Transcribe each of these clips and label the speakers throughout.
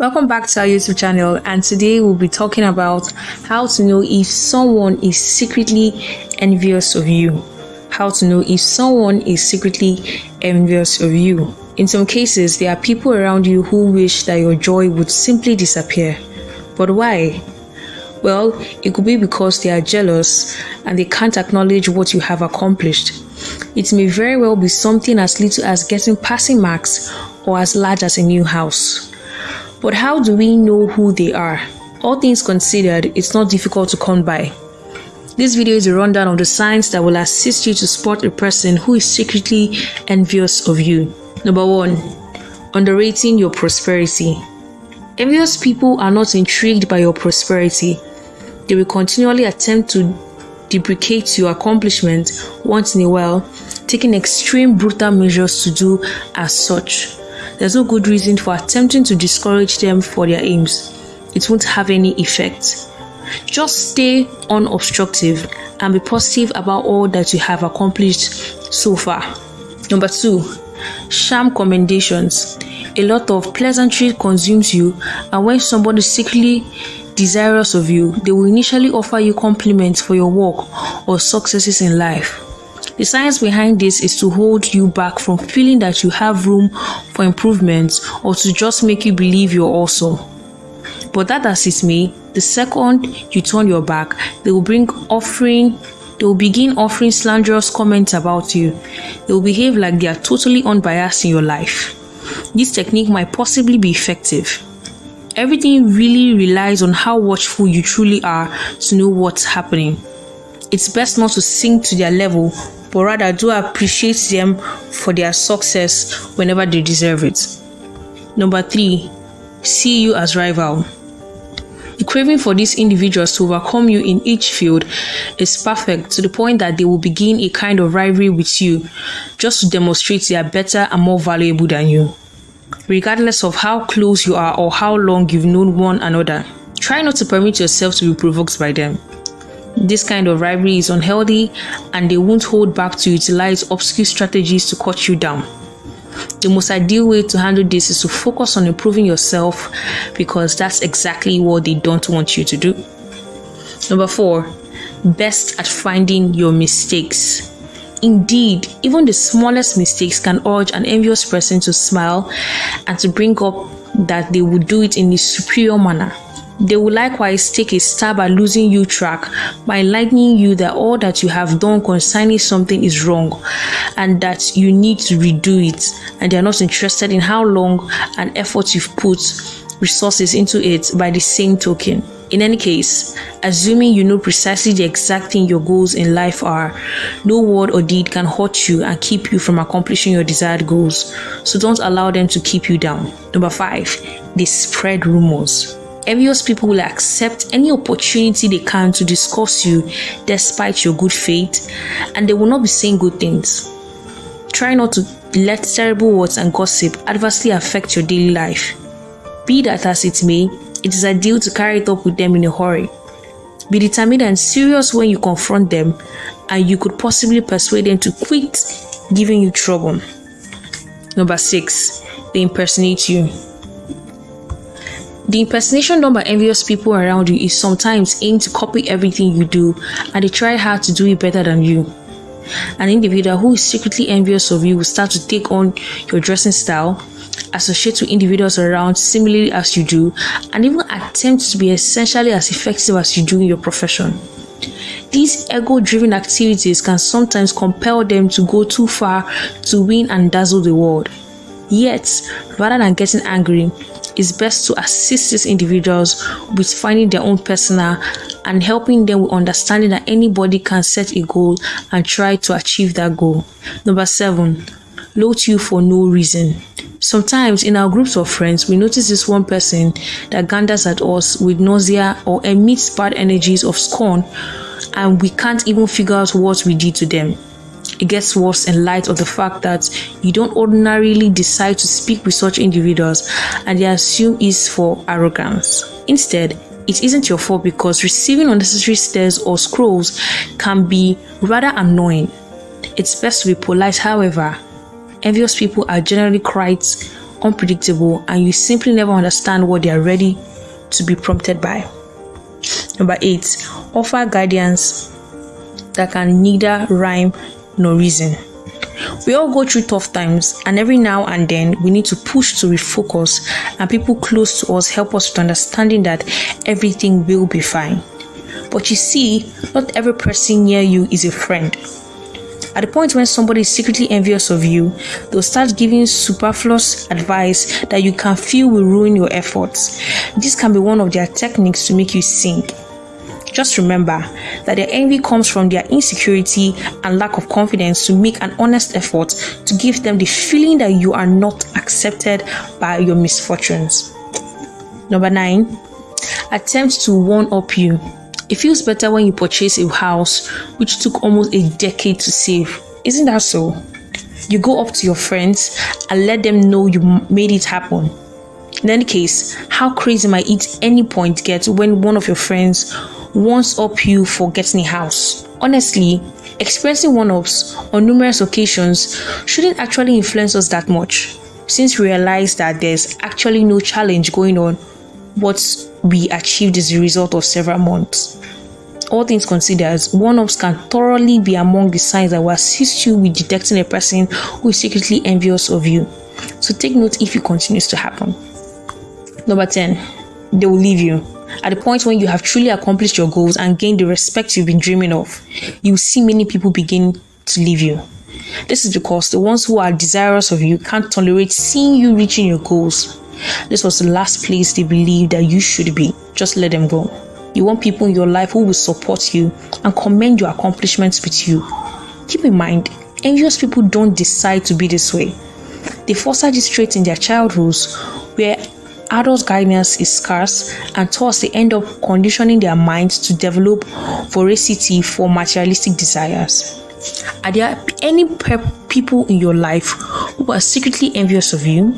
Speaker 1: Welcome back to our YouTube channel and today we'll be talking about how to know if someone is secretly envious of you. How to know if someone is secretly envious of you. In some cases, there are people around you who wish that your joy would simply disappear. But why? Well, it could be because they are jealous and they can't acknowledge what you have accomplished. It may very well be something as little as getting passing marks or as large as a new house. But how do we know who they are? All things considered, it's not difficult to come by. This video is a rundown of the signs that will assist you to spot a person who is secretly envious of you. Number one, underrating your prosperity. Envious people are not intrigued by your prosperity. They will continually attempt to deprecate your accomplishment once in a while, taking extreme brutal measures to do as such there's no good reason for attempting to discourage them for their aims. It won't have any effect. Just stay unobstructive and be positive about all that you have accomplished so far. Number two, sham commendations. A lot of pleasantry consumes you, and when somebody secretly desirous of you, they will initially offer you compliments for your work or successes in life. The science behind this is to hold you back from feeling that you have room for improvement or to just make you believe you're awesome. But that as it may, the second you turn your back, they will bring offering they will begin offering slanderous comments about you. They will behave like they are totally unbiased in your life. This technique might possibly be effective. Everything really relies on how watchful you truly are to know what's happening. It's best not to sink to their level but rather do appreciate them for their success whenever they deserve it. Number three, see you as rival. The craving for these individuals to overcome you in each field is perfect to the point that they will begin a kind of rivalry with you just to demonstrate they are better and more valuable than you. Regardless of how close you are or how long you've known one another, try not to permit yourself to be provoked by them. This kind of rivalry is unhealthy and they won't hold back to utilize obscure strategies to cut you down. The most ideal way to handle this is to focus on improving yourself because that's exactly what they don't want you to do. Number four, best at finding your mistakes. Indeed, even the smallest mistakes can urge an envious person to smile and to bring up that they would do it in a superior manner. They will likewise take a stab at losing you track by enlightening you that all that you have done concerning something is wrong and that you need to redo it, and they are not interested in how long and effort you've put resources into it by the same token. In any case, assuming you know precisely the exact thing your goals in life are, no word or deed can hurt you and keep you from accomplishing your desired goals. So don't allow them to keep you down. Number five, they spread rumors. Envious people will accept any opportunity they can to discuss you despite your good faith, and they will not be saying good things. Try not to let terrible words and gossip adversely affect your daily life. Be that as it may, it is ideal to carry it up with them in a hurry. Be determined and serious when you confront them, and you could possibly persuade them to quit giving you trouble. Number six, they impersonate you. The impersonation done by envious people around you is sometimes aimed to copy everything you do and they try hard to do it better than you. An individual who is secretly envious of you will start to take on your dressing style, associate with individuals around similarly as you do, and even attempt to be essentially as effective as you do in your profession. These ego driven activities can sometimes compel them to go too far to win and dazzle the world. Yet, rather than getting angry, it's best to assist these individuals with finding their own personal and helping them with understanding that anybody can set a goal and try to achieve that goal. Number seven, load you for no reason. Sometimes in our groups of friends, we notice this one person that ganders at us with nausea or emits bad energies of scorn, and we can't even figure out what we did to them. It gets worse in light of the fact that you don't ordinarily decide to speak with such individuals and they assume it's for arrogance. Instead, it isn't your fault because receiving unnecessary stares or scrolls can be rather annoying. It's best to be polite, however. Envious people are generally quite unpredictable, and you simply never understand what they are ready to be prompted by. Number eight, offer guidance that can neither rhyme nor reason. We all go through tough times, and every now and then we need to push to refocus, and people close to us help us with understanding that everything will be fine. But you see, not every person near you is a friend. At the point when somebody is secretly envious of you, they'll start giving superfluous advice that you can feel will ruin your efforts. This can be one of their techniques to make you sink. Just remember that their envy comes from their insecurity and lack of confidence to make an honest effort to give them the feeling that you are not accepted by your misfortunes. Number nine, attempt to one up you. It feels better when you purchase a house which took almost a decade to save. Isn't that so? You go up to your friends and let them know you made it happen. In any case, how crazy might it any point get when one of your friends wants up you for getting a house? Honestly, experiencing one ups on numerous occasions shouldn't actually influence us that much, since we realize that there's actually no challenge going on. What we achieved is a result of several months all things considered, one ups can thoroughly be among the signs that will assist you with detecting a person who is secretly envious of you. So take note if it continues to happen. Number 10, they will leave you. At the point when you have truly accomplished your goals and gained the respect you've been dreaming of, you will see many people begin to leave you. This is because the ones who are desirous of you can't tolerate seeing you reaching your goals. This was the last place they believed that you should be. Just let them go. You want people in your life who will support you and commend your accomplishments with you. Keep in mind, envious people don't decide to be this way. They foster this trait in their childhoods where adult guidance is scarce and thus they end up conditioning their minds to develop voracity for materialistic desires. Are there any people in your life who are secretly envious of you?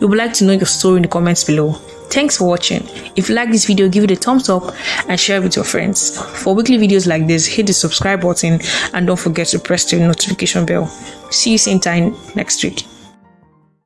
Speaker 1: We would like to know your story in the comments below. Thanks for watching. If you like this video, give it a thumbs up and share it with your friends. For weekly videos like this, hit the subscribe button and don't forget to press the notification bell. See you same time next week.